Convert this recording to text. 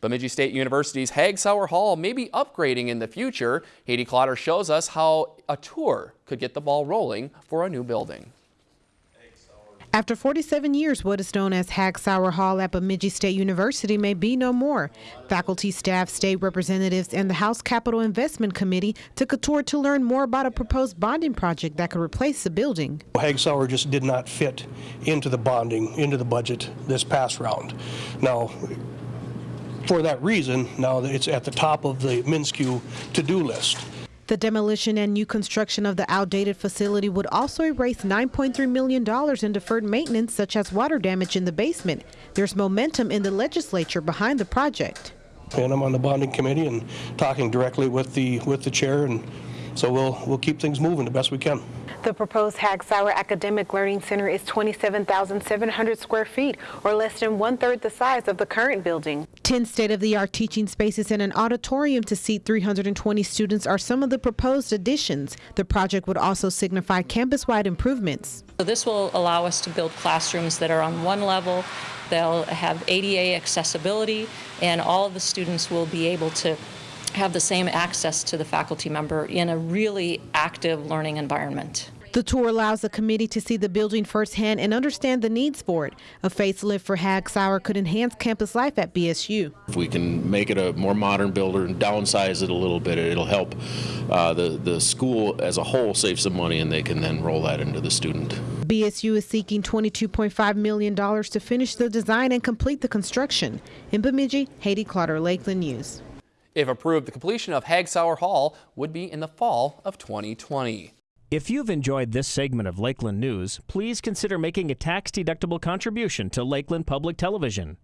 Bemidji State University's Hagg-Sauer Hall may be upgrading in the future. Haiti Clotter shows us how a tour could get the ball rolling for a new building. After 47 years, what is known as Hagg-Sauer Hall at Bemidji State University may be no more. Faculty, staff, state representatives, and the House Capital Investment Committee took a tour to learn more about a proposed bonding project that could replace the building. Hagg-Sauer just did not fit into the bonding, into the budget this past round. Now, for that reason, now it's at the top of the MnSCU to-do list. The demolition and new construction of the outdated facility would also erase $9.3 million in deferred maintenance, such as water damage in the basement. There's momentum in the legislature behind the project. And I'm on the bonding committee and talking directly with the with the chair, and so we'll we'll keep things moving the best we can. The proposed Hagg-Sauer Academic Learning Center is 27,700 square feet, or less than one-third the size of the current building. Ten state-of-the-art teaching spaces and an auditorium to seat 320 students are some of the proposed additions. The project would also signify campus-wide improvements. So this will allow us to build classrooms that are on one level, they'll have ADA accessibility, and all of the students will be able to have the same access to the faculty member in a really active learning environment. The tour allows the committee to see the building firsthand and understand the needs for it. A facelift for Hagg-Sauer could enhance campus life at BSU. If we can make it a more modern builder and downsize it a little bit, it'll help uh, the, the school as a whole save some money and they can then roll that into the student. BSU is seeking $22.5 million to finish the design and complete the construction. In Bemidji, Haiti Clotter, Lakeland News. If approved, the completion of Hagg-Sauer Hall would be in the fall of 2020. If you've enjoyed this segment of Lakeland News, please consider making a tax-deductible contribution to Lakeland Public Television.